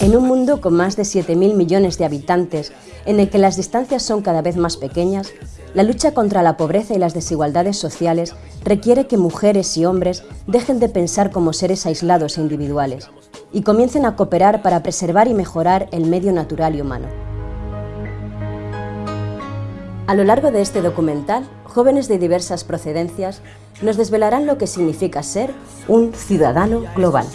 En un mundo con más de 7.000 millones de habitantes, en el que las distancias son cada vez más pequeñas, la lucha contra la pobreza y las desigualdades sociales requiere que mujeres y hombres dejen de pensar como seres aislados e individuales y comiencen a cooperar para preservar y mejorar el medio natural y humano. A lo largo de este documental, jóvenes de diversas procedencias nos desvelarán lo que significa ser un ciudadano global.